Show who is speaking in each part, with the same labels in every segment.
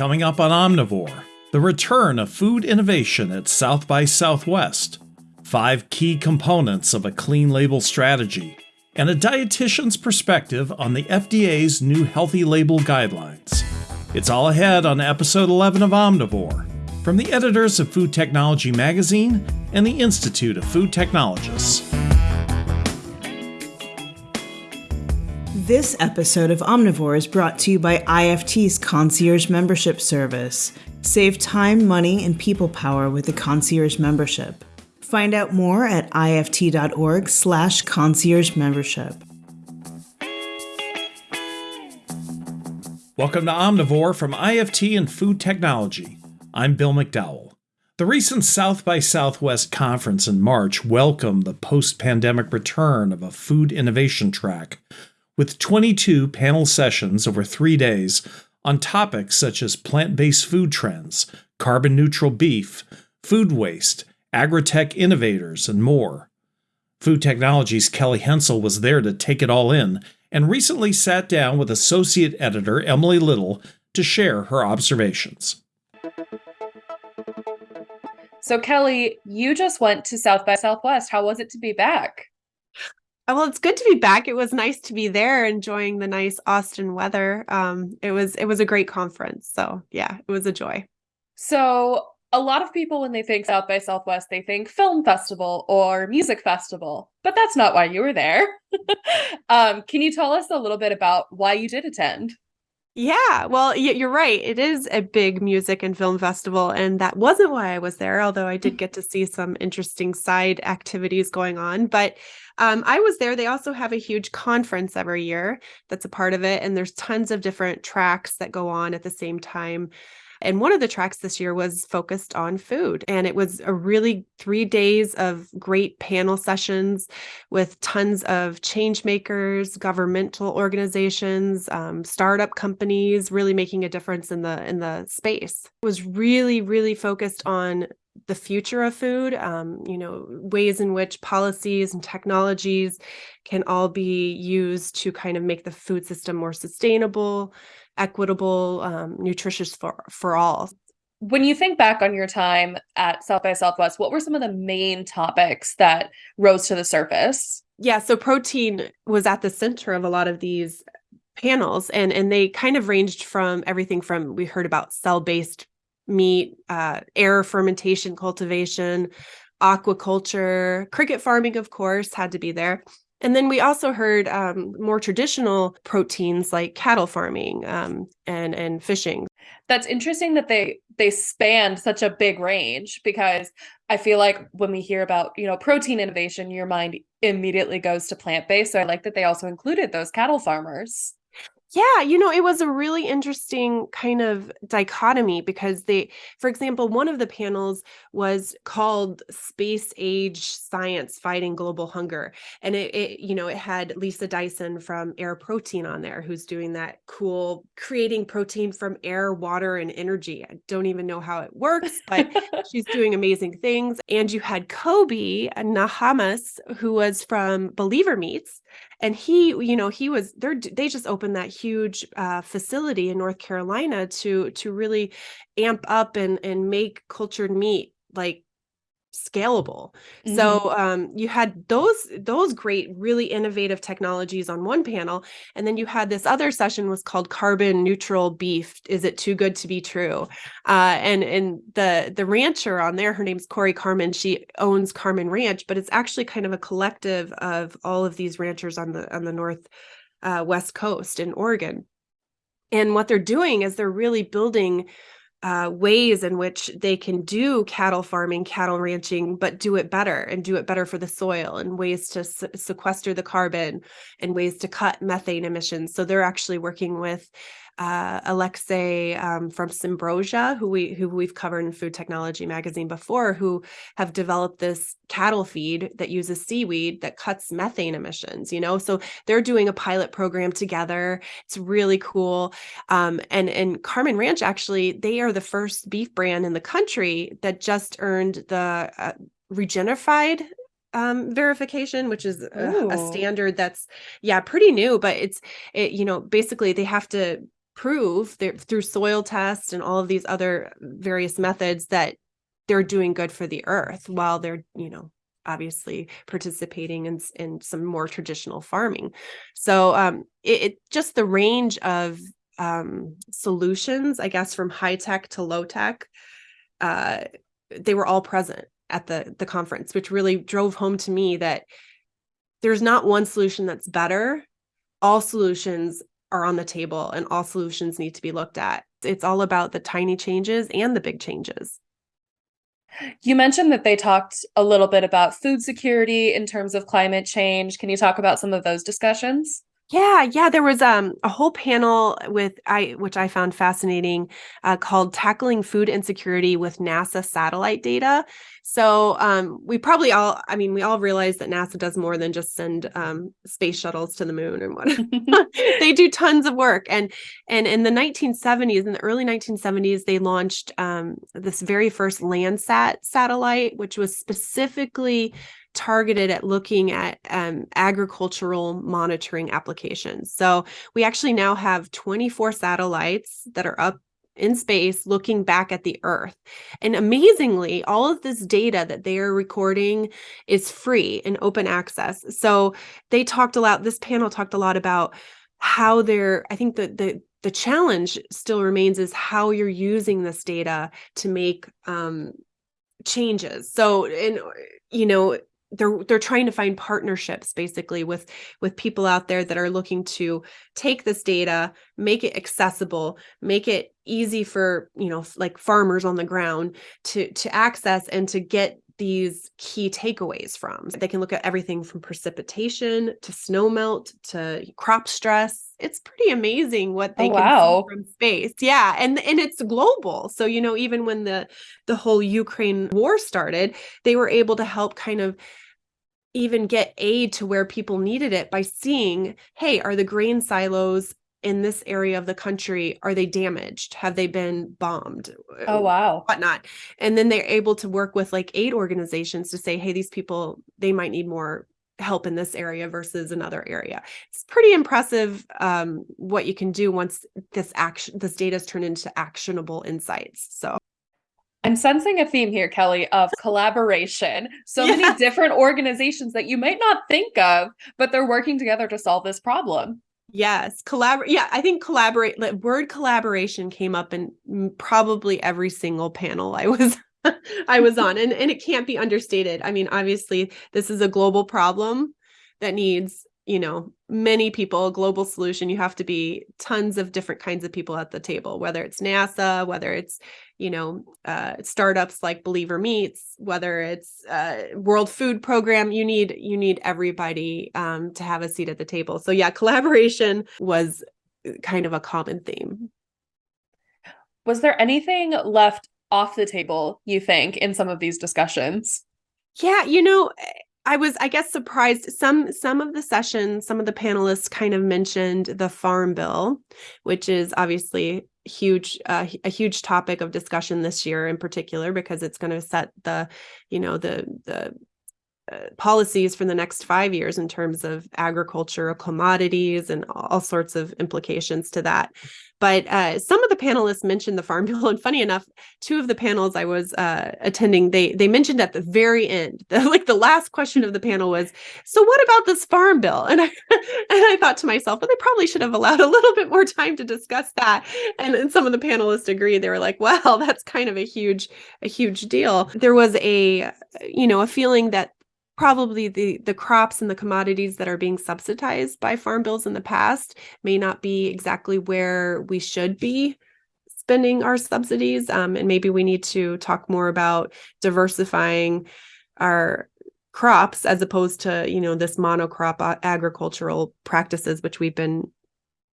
Speaker 1: Coming up on Omnivore, the return of food innovation at South by Southwest, five key components of a clean label strategy, and a dietitian's perspective on the FDA's new healthy label guidelines. It's all ahead on episode 11 of Omnivore from the editors of Food Technology Magazine and the Institute of Food Technologists.
Speaker 2: This episode of Omnivore is brought to you by IFT's Concierge Membership Service. Save time, money, and people power with the Concierge Membership. Find out more at ift.org slash concierge membership.
Speaker 1: Welcome to Omnivore from IFT and Food Technology. I'm Bill McDowell. The recent South by Southwest conference in March welcomed the post pandemic return of a food innovation track with 22 panel sessions over three days on topics such as plant based food trends, carbon neutral beef, food waste, agri-tech innovators, and more. Food Technologies' Kelly Hensel was there to take it all in and recently sat down with Associate Editor Emily Little to share her observations.
Speaker 3: So, Kelly, you just went to South by Southwest. How was it to be back?
Speaker 4: Uh, well, it's good to be back. It was nice to be there, enjoying the nice Austin weather. Um, it was it was a great conference. So yeah, it was a joy.
Speaker 3: So a lot of people, when they think South by Southwest, they think film festival or music festival, but that's not why you were there. um, can you tell us a little bit about why you did attend?
Speaker 4: Yeah, well, you're right. It is a big music and film festival, and that wasn't why I was there, although I did get to see some interesting side activities going on. But um, I was there. They also have a huge conference every year that's a part of it, and there's tons of different tracks that go on at the same time. And one of the tracks this year was focused on food. And it was a really three days of great panel sessions with tons of change makers, governmental organizations, um, startup companies really making a difference in the in the space. It was really, really focused on the future of food, um, you know, ways in which policies and technologies can all be used to kind of make the food system more sustainable, equitable, um, nutritious for, for all.
Speaker 3: When you think back on your time at South by Southwest, what were some of the main topics that rose to the surface?
Speaker 4: Yeah, so protein was at the center of a lot of these panels and and they kind of ranged from everything from we heard about cell-based meat, uh, air fermentation cultivation, aquaculture, cricket farming, of course, had to be there. And then we also heard um, more traditional proteins like cattle farming um, and and fishing.
Speaker 3: That's interesting that they they spanned such a big range because I feel like when we hear about you know protein innovation, your mind immediately goes to plant based. So I like that they also included those cattle farmers.
Speaker 4: Yeah, you know, it was a really interesting kind of dichotomy because they, for example, one of the panels was called Space Age Science Fighting Global Hunger. And it, it, you know, it had Lisa Dyson from Air Protein on there, who's doing that cool creating protein from air, water, and energy. I don't even know how it works, but she's doing amazing things. And you had Kobe Nahmias, who was from Believer Meats and he you know he was they they just opened that huge uh, facility in north carolina to to really amp up and and make cultured meat like scalable. Mm-hmm. So um, you had those those great, really innovative technologies on one panel, and then you had this other session was called carbon neutral beef. Is it too good to be true? Uh, and and the the rancher on there, her name's Cory Carman. She owns Carman Ranch, but it's actually kind of a collective of all of these ranchers on the on the north uh, west coast in Oregon. And what they're doing is they're really building uh, ways in which they can do cattle farming, cattle ranching, but do it better and do it better for the soil and ways to se sequester the carbon and ways to cut methane emissions. So they're actually working with uh, Alexia um, from Symbrosia, who we who we've covered in Food Technology Magazine before, who have developed this cattle feed that uses seaweed that cuts methane emissions. You know, so they're doing a pilot program together. It's really cool. Um, and and Carman Ranch actually, they are the first beef brand in the country that just earned the uh, Regenified um verification which is a, a, standard that's yeah pretty new but it's it you know basically they have to prove through soil tests and all of these other various methods that they're doing good for the earth while they're you know obviously participating in, in some more traditional farming. So um, it, it just the range of um, solutions i guess from high tech to low tech uh, they were all present at the the conference which really drove home to me that there's not one solution that's better. All solutions are on the table and all solutions need to be looked at. It's all about the tiny changes and the big changes.
Speaker 3: You mentioned that they talked a little bit about food security in terms of climate change. Can you talk about some of those discussions?
Speaker 4: Yeah, yeah, there was um, a whole panel with I which I found fascinating uh, called "Tackling Food Insecurity with NASA Satellite Data." So um, we probably all, I mean, we all realize that NASA does more than just send um, space shuttles to the moon and what they do tons of work. And and in the 1970s, in the early 1970s, they launched um, this very first Landsat satellite, which was specifically targeted at looking at um, agricultural monitoring applications. So we actually now have 24 satellites that are up in space looking back at the earth. And amazingly all of this data that they are recording is free and open access. So they talked a lot this panel talked a lot about how they're i think that the the challenge still remains is how you're using this data to make um changes. So and you know they're they're trying to find partnerships basically with with people out there that are looking to take this data make it accessible make it easy for you know like farmers on the ground to to access and to get these key takeaways from. They can look at everything from precipitation to snow melt to crop stress. It's pretty amazing what oh, they oh, can wow. see from space. Yeah and and it's global. So you know even when the the whole ukraine war started they were able to help kind of even get aid to where people needed it by seeing, hey, are the grain silos in this area of the country are they damaged have they been bombed
Speaker 3: oh wow
Speaker 4: whatnot and then they're able to work with like aid organizations to say hey these people they might need more help in this area versus another area it's pretty impressive um, what you can do once this action this data is turned into actionable insights so
Speaker 3: I'm sensing a theme here, Kelly, of collaboration. So yeah. many different organizations that you might not think of, but they're working together to solve this problem.
Speaker 4: Yes, collaborate. Yeah, I think collaborate. Like, word collaboration came up in probably every single panel I was I was on, and and it can't be understated. I mean, obviously, this is a global problem that needs you know many people global solution you have to be tons of different kinds of people at the table whether it's nasa whether it's you know uh, startups like believer meats whether it's uh, world food program you need you need everybody um, to have a seat at the table. So yeah collaboration was uh, kind of a common theme.
Speaker 3: Was there anything left off the table you think in some of these discussions?
Speaker 4: Yeah you know I was, I guess, surprised. Some some of the sessions, some of the panelists kind of mentioned the farm bill, which is obviously huge, uh, a huge topic of discussion this year in particular because it's going to set the, you know, the the policies for the next five years in terms of agriculture, commodities, and all sorts of implications to that. But uh, some of the panelists mentioned the farm bill, and funny enough, two of the panels I was uh, attending, they they mentioned at the very end, the, like the last question of the panel was, "So what about this farm bill?" And I and I thought to myself, well, they probably should have allowed a little bit more time to discuss that. And, and some of the panelists agreed. They were like, "Well, that's kind of a huge a huge deal." There was a you know a feeling that probably the the crops and the commodities that are being subsidized by farm bills in the past may not be exactly where we should be spending our subsidies um, and maybe we need to talk more about diversifying our crops as opposed to you know this monocrop agricultural practices which we've been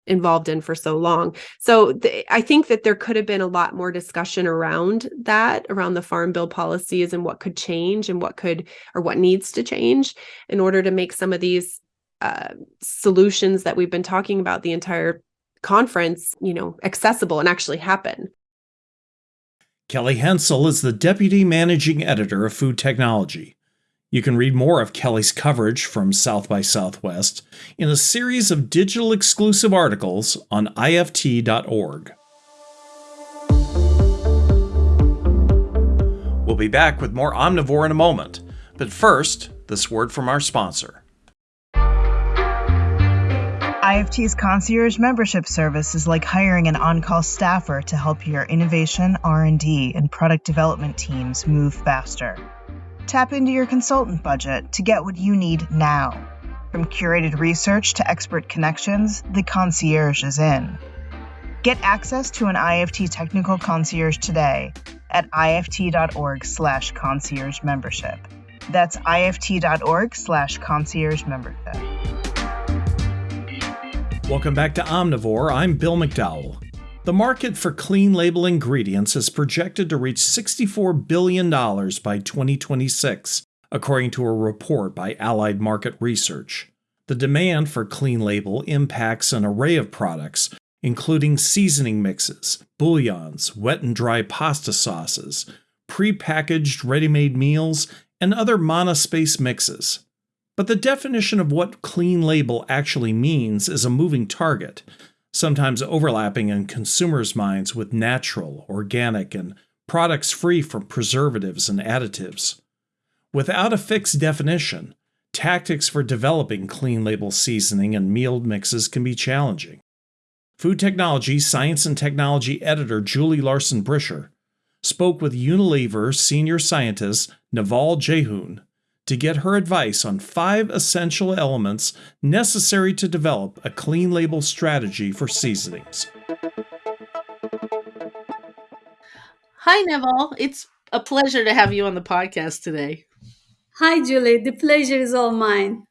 Speaker 4: involved in for so long. So th- I think that there could have been a lot more discussion around that, around the farm bill policies and what could change and what could or what needs to change in order to make some of these uh, solutions that we've been talking about the entire conference, you know, accessible and actually happen.
Speaker 1: Kelly Hensel is the deputy managing editor of Food Technology. You can read more of Kelly's coverage from South by Southwest in a series of digital exclusive articles on IFT.org. We'll be back with more Omnivore in a moment, but first, this word from our sponsor.
Speaker 2: IFT's concierge membership service is like hiring an on-call staffer to help your innovation, R&D, and product development teams move faster. Tap into your consultant budget to get what you need now. From curated research to expert connections, the concierge is in. Get access to an IFT technical concierge today at ift.org/slash concierge membership. That's ift.org/slash concierge membership.
Speaker 1: Welcome back to Omnivore. I'm Bill McDowell. The market for clean label ingredients is projected to reach $64 billion by 2026, according to a report by Allied Market Research. The demand for clean label impacts an array of products, including seasoning mixes, bouillons, wet and dry pasta sauces, pre-packaged ready-made meals, and other monospace mixes. But the definition of what clean label actually means is a moving target, sometimes overlapping in consumers' minds with natural, organic, and products free from preservatives and additives. Without a fixed definition, tactics for developing clean label seasoning and meal mixes can be challenging. Food Technology Science and Technology editor Julie Larson Bricher spoke with Unilever senior scientist Neval Jeyhoun to get her advice on five essential elements necessary to develop a clean label strategy for seasonings.
Speaker 5: Hi, Neville. It's a pleasure to have you on the podcast today.
Speaker 6: Hi, Julie. The pleasure is all mine.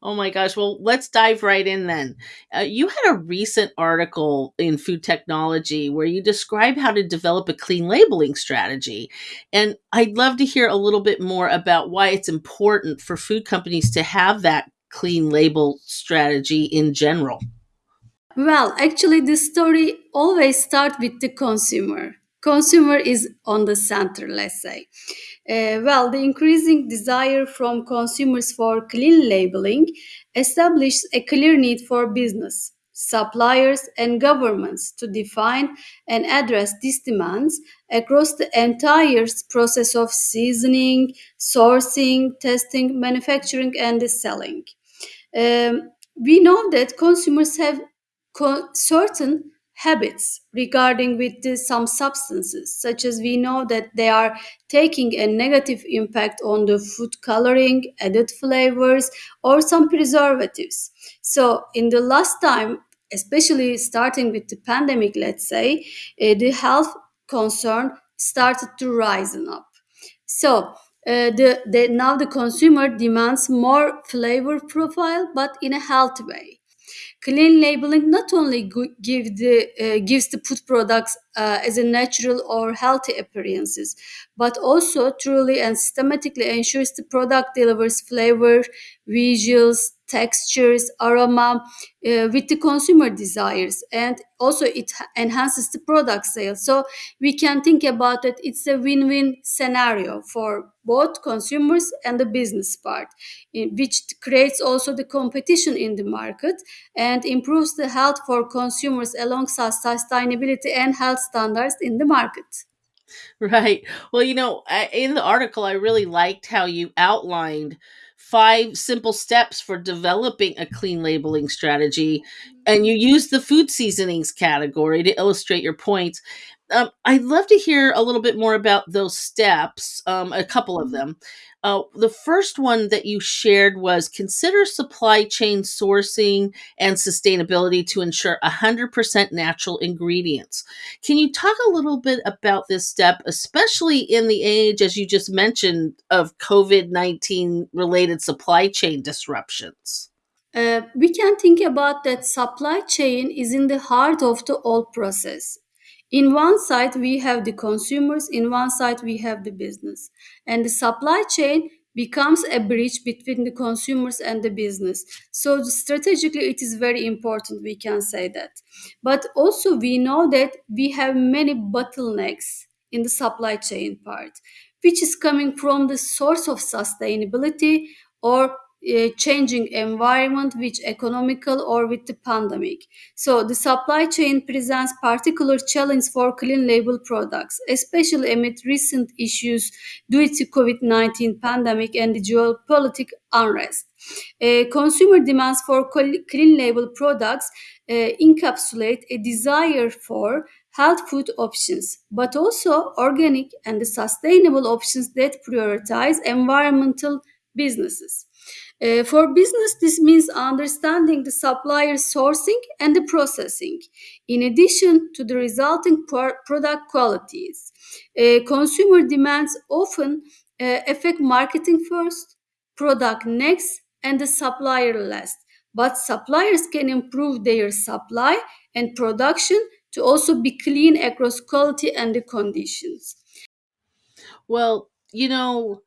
Speaker 5: Oh my gosh. Well, let's dive right in then. Uh, you had a recent article in Food Technology where you describe how to develop a clean labeling strategy. And I'd love to hear a little bit more about why it's important for food companies to have that clean label strategy in general.
Speaker 6: Well, actually, this story always starts with the consumer. Consumer is on the center, let's say. Uh, well, the increasing desire from consumers for clean labeling established a clear need for business, suppliers, and governments to define and address these demands across the entire process of seasoning, sourcing, testing, manufacturing, and selling. Um, we know that consumers have co- certain habits regarding with the, some substances such as we know that they are taking a negative impact on the food coloring added flavors or some preservatives. So in the last time especially starting with the pandemic let's say uh, the health concern started to rise up. So uh, the, the now the consumer demands more flavor profile but in a healthy way Clean labeling not only give the, uh, gives the food products uh, as a natural or healthy appearances, but also truly and systematically ensures the product delivers flavor, visuals, textures, aroma uh, with the consumer desires, and also it enhances the product sales. So we can think about it. It's a win-win scenario for both consumers and the business part, which creates also the competition in the market and improves the health for consumers alongside sustainability and health standards in the market.
Speaker 5: Right. Well, you know, in the article, I really liked how you outlined five simple steps for developing a clean labeling strategy. And you use the food seasonings category to illustrate your points. Um, I'd love to hear a little bit more about those steps, um, a couple of them. Uh, the first one that you shared was consider supply chain sourcing and sustainability to ensure 100% natural ingredients. Can you talk a little bit about this step, especially in the age, as you just mentioned, of COVID 19 related supply chain disruptions?
Speaker 6: Uh, we can think about that supply chain is in the heart of the whole process in one side we have the consumers in one side we have the business. And the supply chain becomes a bridge between the consumers and the business. So strategically it is very important we can say that. But also we know that we have many bottlenecks in the supply chain part which is coming from the source of sustainability or changing environment which economical or with the pandemic so the supply chain presents particular challenge for clean label products especially amid recent issues due to covid-19 pandemic and the geopolitical unrest uh, consumer demands for clean label products uh, encapsulate a desire for health food options, but also organic and sustainable options that prioritize environmental businesses. Uh, for business, this means understanding the supplier sourcing and the processing, in addition to the resulting product qualities. Uh, consumer demands often uh, affect marketing first, product next, and the supplier last. But suppliers can improve their supply and production to also be clean across quality and the conditions.
Speaker 5: Well, you know,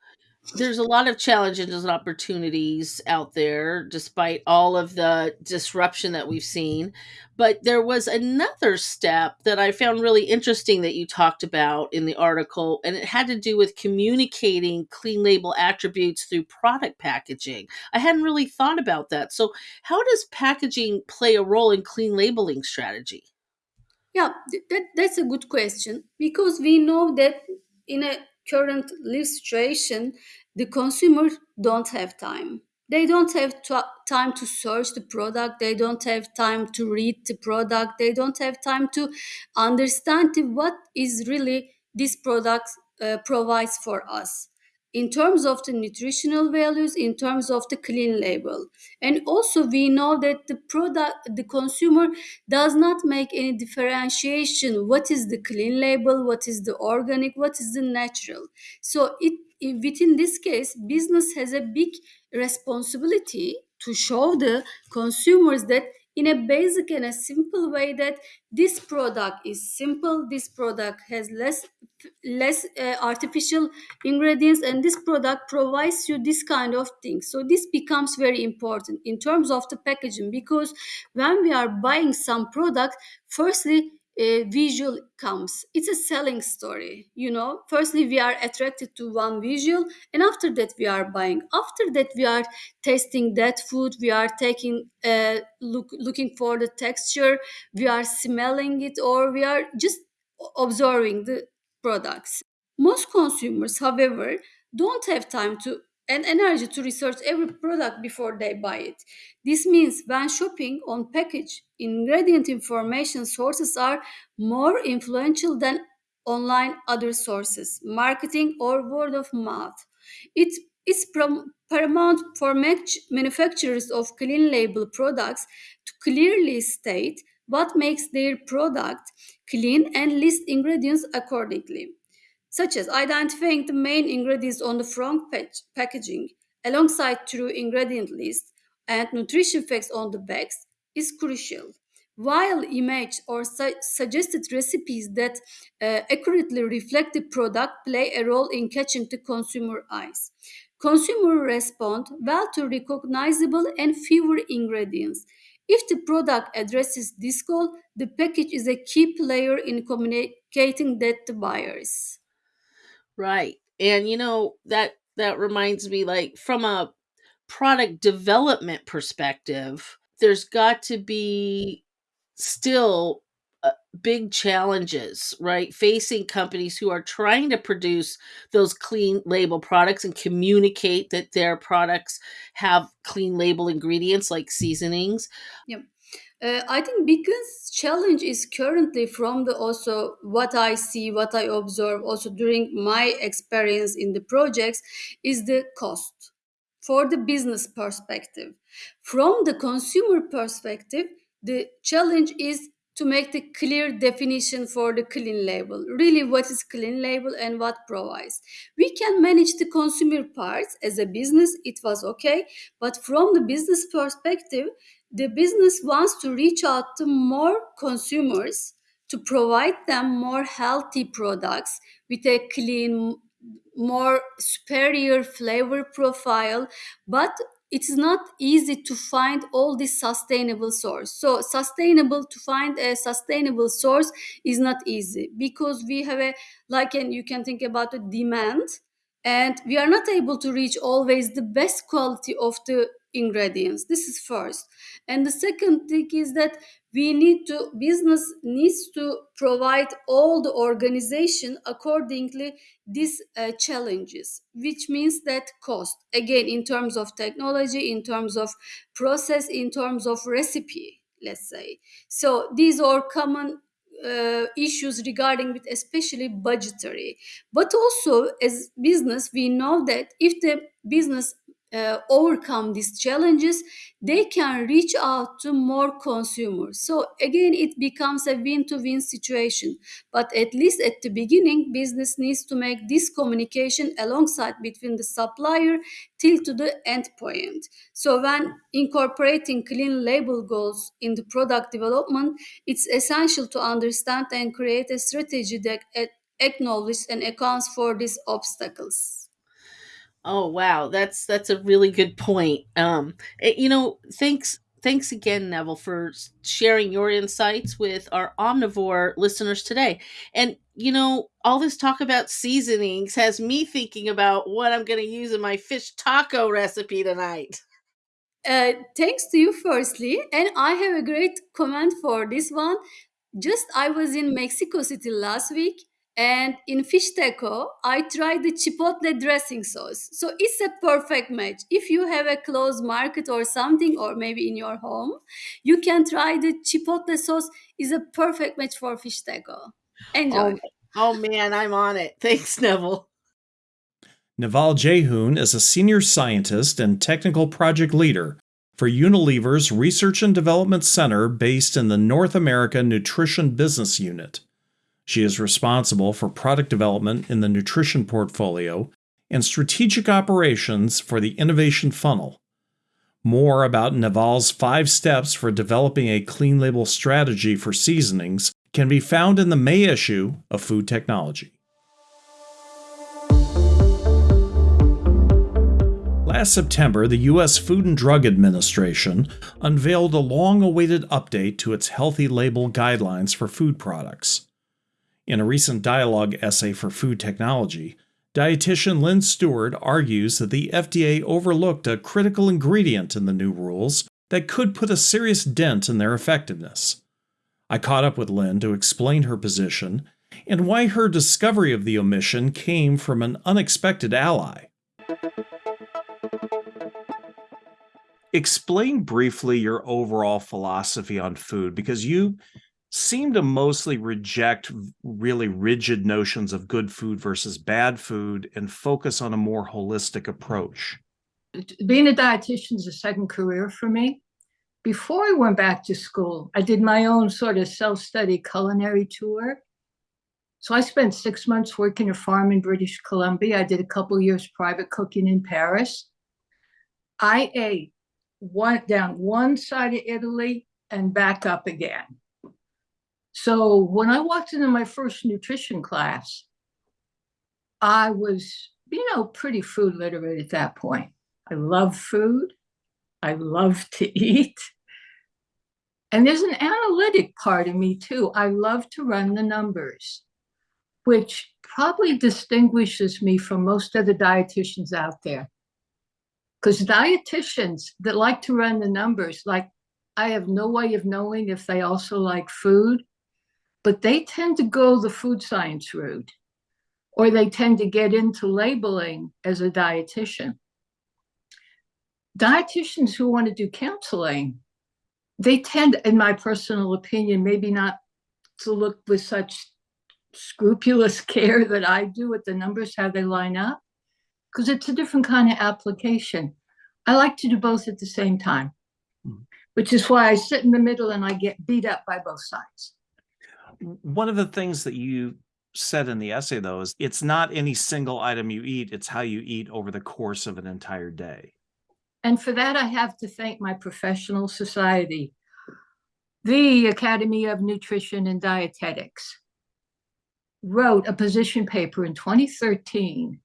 Speaker 5: there's a lot of challenges and opportunities out there despite all of the disruption that we've seen. But there was another step that i found really interesting that you talked about in the article and it had to do with communicating clean label attributes through product packaging. I hadn't really thought about that. So how does packaging play a role in clean labeling strategy?
Speaker 6: Yeah that, that's a good question because we know that in a current live situation the consumer don't have time. They don't have t- time to search the product. They don't have time to read the product. They don't have time to understand what is really this product uh, provides for us. In terms of the nutritional values in terms of the clean label. And also we know that the product the consumer does not make any differentiation. What is the clean label? What is the organic? What is the natural? So it within this case business has a big responsibility to show the consumers that in a basic and a simple way that this product is simple this product has less less uh, artificial ingredients and this product provides you this kind of thing. So this becomes very important in terms of the packaging because when we are buying some product firstly a visual comes. It's a selling story you know? Firstly we are attracted to one visual and after that we are buying. After that we are tasting that food we are taking uh, look looking for the texture we are smelling it or we are just observing the products. Most consumers however don't have time to and energy to research every product before they buy it. This means when shopping on package, ingredient information sources are more influential than online other sources, marketing or word of mouth. It is paramount for manufacturers of clean label products to clearly state what makes their product clean and list ingredients accordingly such as identifying the main ingredients on the front page packaging alongside true ingredient list and nutrition facts on the backs is crucial. While image or su- suggested recipes that uh, accurately reflect the product play a role in catching the consumer eyes. Consumer respond well to recognizable and fewer ingredients. If the product addresses this goal, the package is a key player in communicating that to buyers.
Speaker 5: Right. And you know, that that reminds me like from a product development perspective, there's got to be still uh, big challenges, right? Facing companies who are trying to produce those clean label products and communicate that their products have clean label ingredients like seasonings.
Speaker 6: Yep. Uh, I think biggest challenge is currently from the also what I see, what I observe also during my experience in the projects is the cost for the business perspective. From the consumer perspective, the challenge is to make the clear definition for the clean label. Really, what is clean label and what provides? We can manage the consumer parts as a business, it was okay. But from the business perspective, the business wants to reach out to more consumers to provide them more healthy products with a clean more superior flavor profile but it's not easy to find all this sustainable source. So sustainable to find a sustainable source is not easy because we have a like and you can think about the demand and we are not able to reach always the best quality of the ingredients. This is first. And the second thing is that we need to business needs to provide all the organization accordingly these uh, challenges which means that cost again in terms of technology in terms of process in terms of recipe let's say. So these are common uh, issues regarding with especially budgetary. But also as business we know that if the business uh, overcome these challenges they can reach out to more consumers. So again it becomes a win-to-win situation. But at least at the beginning business needs to make this communication alongside between the supplier till to the end point. So when incorporating clean label goals in the product development it's essential to understand and create a strategy that acknowledges and accounts for these obstacles
Speaker 5: Oh wow, that's that's a really good point. Um, it, you know, thanks thanks again, Neville, for sharing your insights with our omnivore listeners today. And you know, all this talk about seasonings has me thinking about what I'm going to use in my fish taco recipe tonight.
Speaker 6: Uh, thanks to you, firstly, and I have a great comment for this one. Just I was in Mexico City last week and in fish taco, I tried the chipotle dressing sauce. So it's a perfect match. If you have a closed market or something, or maybe in your home, you can try the chipotle sauce. is a perfect match for fish taco. Enjoy.
Speaker 5: Oh, oh man, I'm on it. Thanks, Neville.
Speaker 1: Neval Jeyhoun is a senior scientist and technical project leader for Unilever's Research and Development Center based in the North America Nutrition Business Unit. She is responsible for product development in the nutrition portfolio and strategic operations for the innovation funnel. More about Neval's five steps for developing a clean label strategy for seasonings can be found in the May issue of Food Technology. Last September, the U.S. Food and Drug Administration unveiled a long awaited update to its healthy label guidelines for food products. In a recent dialogue essay for Food Technology, dietitian Lynn Stewart argues that the FDA overlooked a critical ingredient in the new rules that could put a serious dent in their effectiveness. I caught up with Lynn to explain her position and why her discovery of the omission came from an unexpected ally. Explain briefly your overall philosophy on food because you seem to mostly reject really rigid notions of good food versus bad food and focus on a more holistic approach.
Speaker 7: Being a dietitian is a second career for me. Before I went back to school, I did my own sort of self study culinary tour. So I spent six months working a farm in British Columbia. I did a couple years private cooking in Paris. I ate one down one side of Italy and back up again. So when I walked into my first nutrition class, I was, you know, pretty food literate at that point. I love food. I love to eat. And there's an analytic part of me too. I love to run the numbers, which probably distinguishes me from most of the dietitians out there. Because dietitians that like to run the numbers, like I have no way of knowing if they also like food but they tend to go the food science route or they tend to get into labeling as a dietitian. Dietitians who want to do counseling, they tend, in my personal opinion, maybe not to look with such scrupulous care that I do at the numbers, how they line up, because it's a different kind of application. I like to do both at the same time, mm. which is why I sit in the middle and I get beat up by both sides
Speaker 1: one of the things that you said in the essay though is it's not any single item you eat it's how you eat over the course of an entire day.
Speaker 7: And for that i have to thank my professional society the academy of nutrition and dietetics. Wrote a position paper in 2013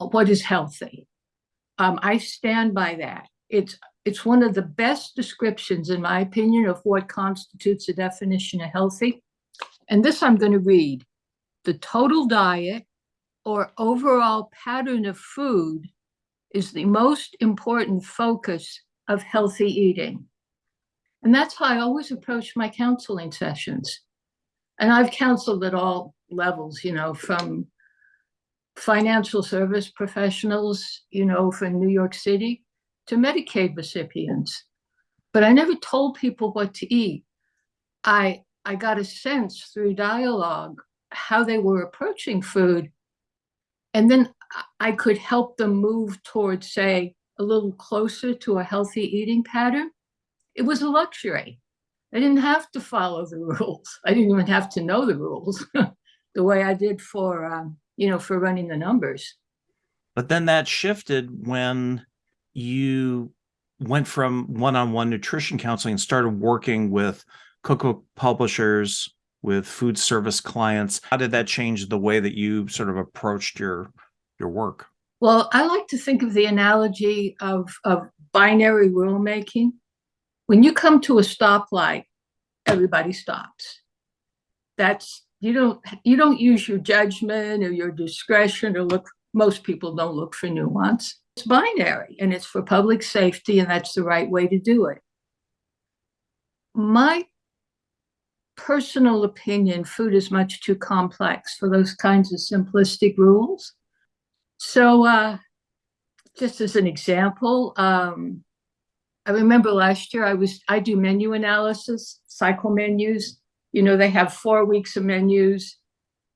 Speaker 7: what is healthy? Um, i stand by that it's it's one of the best descriptions, in my opinion, of what constitutes a definition of healthy. And this I'm going to read. The total diet or overall pattern of food is the most important focus of healthy eating. And that's how I always approach my counseling sessions. And I've counseled at all levels, you know, from financial service professionals, you know, from New York City to Medicaid recipients. But I never told people what to eat. I I got a sense through dialogue how they were approaching food. And then I could help them move towards, say, a little closer to a healthy eating pattern. It was a luxury. I didn't have to follow the rules. I didn't even have to know the rules the way I did for, um, you know, for running the numbers.
Speaker 1: But then that shifted when you went from one-on-one nutrition counseling and started working with cookbook publishers, with food service clients. How did that change the way that you sort of approached your your work?
Speaker 7: Well, I like to think of the analogy of, of binary rulemaking. When you come to a stoplight, everybody stops. That's you don't you don't use your judgment or your discretion or look most people don't look for nuance. It's binary and it's for public safety and that's the right way to do it. My personal opinion, food is much too complex for those kinds of simplistic rules. So uh, just as an example, um, I remember last year I was I do menu analysis, cycle menus. You know, they have four weeks of menus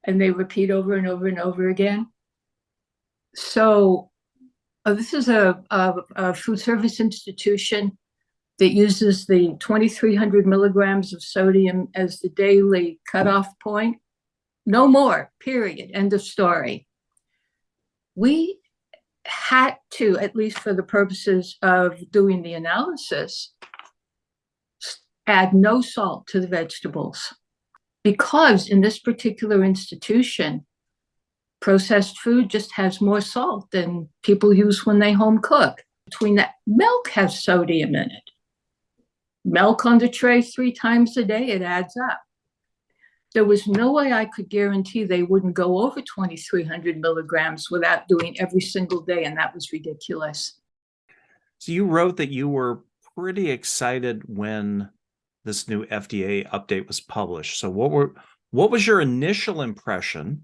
Speaker 7: and they repeat over and over and over again. So uh, this is a, a, a food service institution that uses the 2300 milligrams of sodium as the daily cutoff point. No more, period, end of story. We had to, at least for the purposes of doing the analysis, add no salt to the vegetables. Because in this particular institution, processed food just has more salt than people use when they home cook. Between that, milk has sodium in it. Milk on the tray three times a day, it adds up. There was no way I could guarantee they wouldn't go over 2,300 milligrams without doing every single day, and that was ridiculous.
Speaker 1: So you wrote that you were pretty excited when this new FDA update was published. So what were what was your initial impression?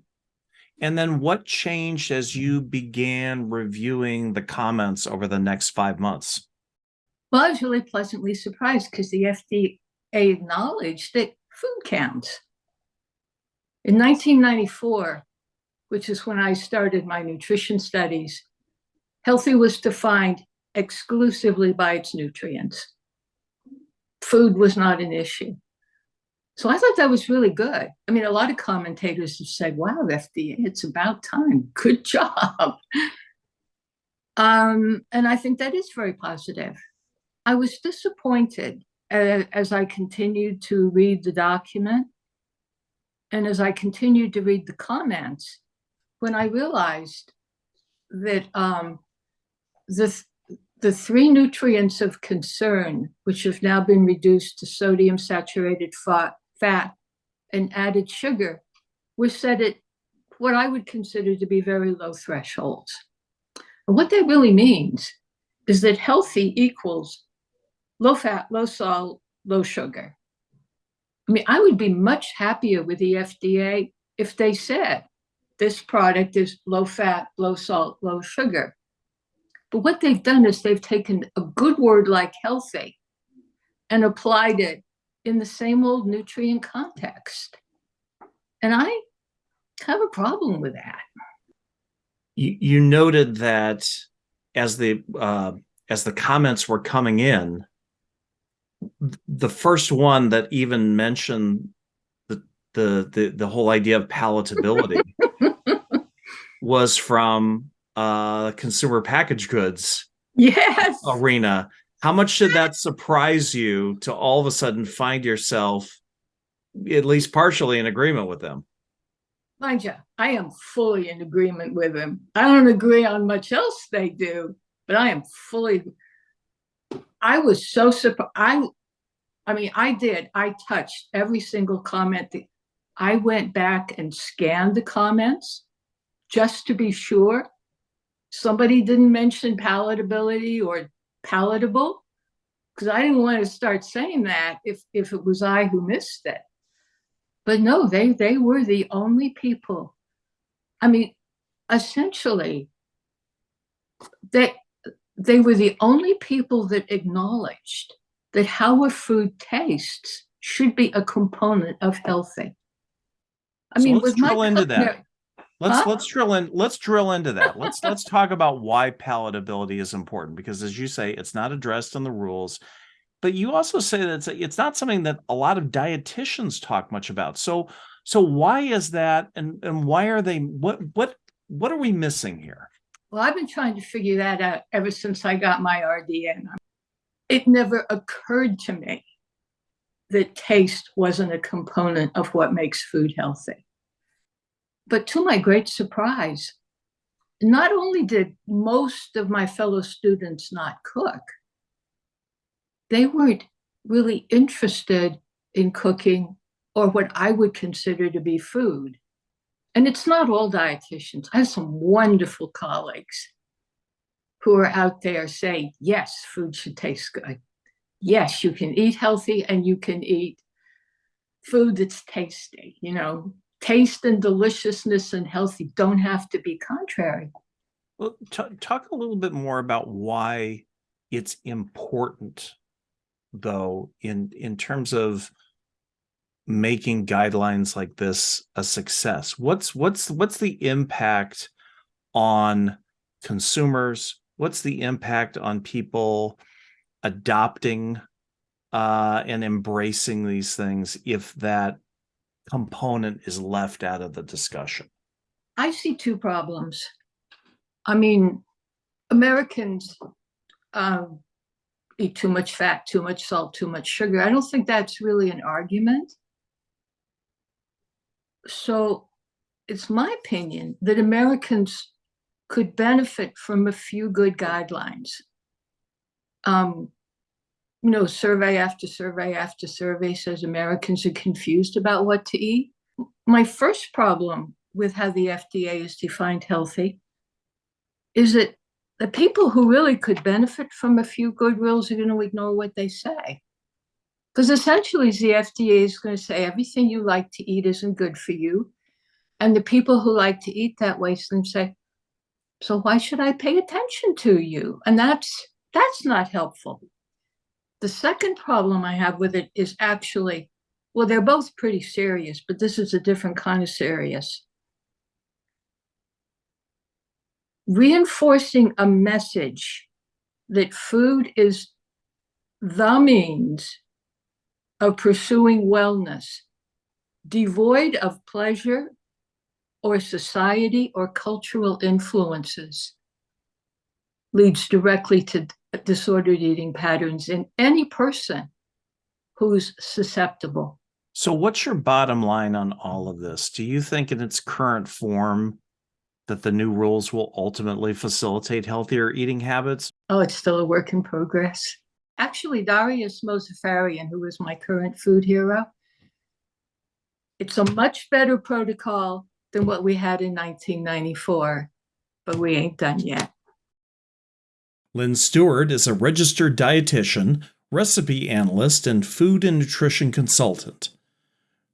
Speaker 1: And then what changed as you began reviewing the comments over the next five months?
Speaker 7: Well, I was really pleasantly surprised because the FDA acknowledged that food counts. In 1994, which is when I started my nutrition studies, healthy was defined exclusively by its nutrients. Food was not an issue. So I thought that was really good. I mean, a lot of commentators have said, wow, FDA, it's about time. Good job. Um, and I think that is very positive. I was disappointed as, as I continued to read the document and as I continued to read the comments, when I realized that um, the, the three nutrients of concern, which have now been reduced to sodium saturated fat, fat and added sugar, were set at what I would consider to be very low thresholds. And what that really means is that healthy equals low fat, low salt, low sugar. I mean, I would be much happier with the FDA if they said this product is low fat, low salt, low sugar. But what they've done is they've taken a good word like healthy and applied it in the same old nutrient context. And I have a problem with that.
Speaker 1: You, you noted that as the uh, as the comments were coming in, the first one that even mentioned the the the, the whole idea of palatability was from uh consumer packaged goods
Speaker 7: yes
Speaker 1: arena how much did that surprise you to all of a sudden find yourself at least partially in agreement with them
Speaker 7: mind you i am fully in agreement with them i don't agree on much else they do but i am fully I was so surprised. I, I mean, I did. I touched every single comment. That I went back and scanned the comments. just to be sure. Somebody didn't mention palatability or palatable because I didn't want to start saying that if if it was I who missed it. But no, they they were the only people. I mean, essentially, they they were the only people that acknowledged that how a food tastes should be a component of healthy.
Speaker 1: I so mean, let's drill into that. Let's huh? let's drill in. Let's drill into that. Let's let's talk about why palatability is important because, as you say, it's not addressed in the rules. But you also say that it's, it's not something that a lot of dietitians talk much about. So so why is that, and and why are they? What what what are we missing here?
Speaker 7: Well, I've been trying to figure that out ever since I got my RDN. It never occurred to me that taste wasn't a component of what makes food healthy. But to my great surprise, not only did most of my fellow students not cook, they weren't really interested in cooking or what I would consider to be food. And it's not all dietitians. I have some wonderful colleagues who are out there saying, yes, food should taste good. Yes, you can eat healthy and you can eat food that's tasty. You know, taste and deliciousness and healthy don't have to be contrary.
Speaker 1: Well, talk a little bit more about why it's important, though, in in terms of making guidelines like this a success. What's what's what's the impact on consumers? What's the impact on people adopting uh, and embracing these things if that component is left out of the discussion?
Speaker 7: I see two problems. I mean, Americans um, eat too much fat, too much salt, too much sugar. I don't think that's really an argument. So it's my opinion that Americans could benefit from a few good guidelines. Um, you know, survey after survey after survey says Americans are confused about what to eat. My first problem with how the FDA is defined healthy is that the people who really could benefit from a few good rules are going to ignore what they say. Because essentially, the FDA is going to say everything you like to eat isn't good for you. And the people who like to eat that way then say, so why should I pay attention to you? And that's that's not helpful. The second problem I have with it is actually, well, they're both pretty serious, but this is a different kind of serious. Reinforcing a message that food is the means of pursuing wellness, devoid of pleasure or society or cultural influences, leads directly to disordered eating patterns in any person who's susceptible.
Speaker 1: So, what's your bottom line on all of this? Do you think, in its current form, that the new rules will ultimately facilitate healthier eating habits?
Speaker 7: Oh, it's still a work in progress. Actually, Dariush Mozaffarian, who is my current food hero, it's a much better protocol than what we had in 1994, but we ain't done yet.
Speaker 1: Lynn Stewart is a registered dietitian, recipe analyst, and food and nutrition consultant.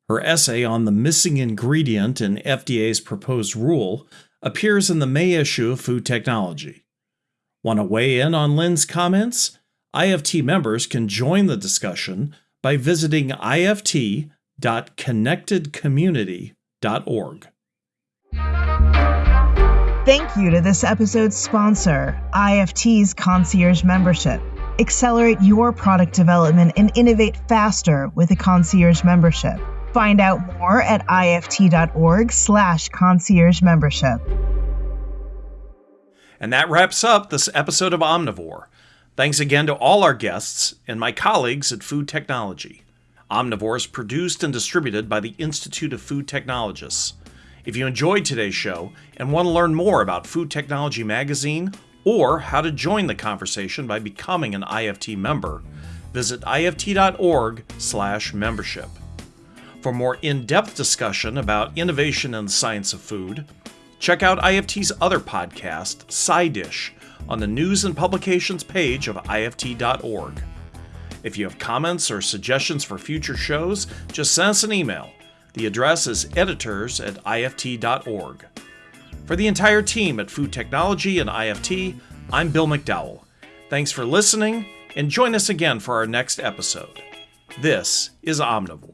Speaker 1: Her essay on the missing ingredient in FDA's proposed rule appears in the May issue of Food Technology. Want to weigh in on Lynn's comments? IFT members can join the discussion by visiting ift.connectedcommunity.org.
Speaker 2: Thank you to this episode's sponsor, IFT's Concierge Membership. Accelerate your product development and innovate faster with a concierge membership. Find out more at ift.org slash concierge membership.
Speaker 1: And that wraps up this episode of Omnivore. Thanks again to all our guests and my colleagues at Food Technology. Omnivore is produced and distributed by the Institute of Food Technologists. If you enjoyed today's show and want to learn more about Food Technology Magazine or how to join the conversation by becoming an IFT member, visit ift.org/membership. For more in-depth discussion about innovation in the science of food, Check out IFT's other podcast, Side Dish, on the news and publications page of IFT.org. If you have comments or suggestions for future shows, just send us an email. The address is editors at IFT.org. For the entire team at Food Technology and IFT, I'm Bill McDowell. Thanks for listening, and join us again for our next episode. This is Omnivore.